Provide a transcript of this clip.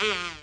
Do you?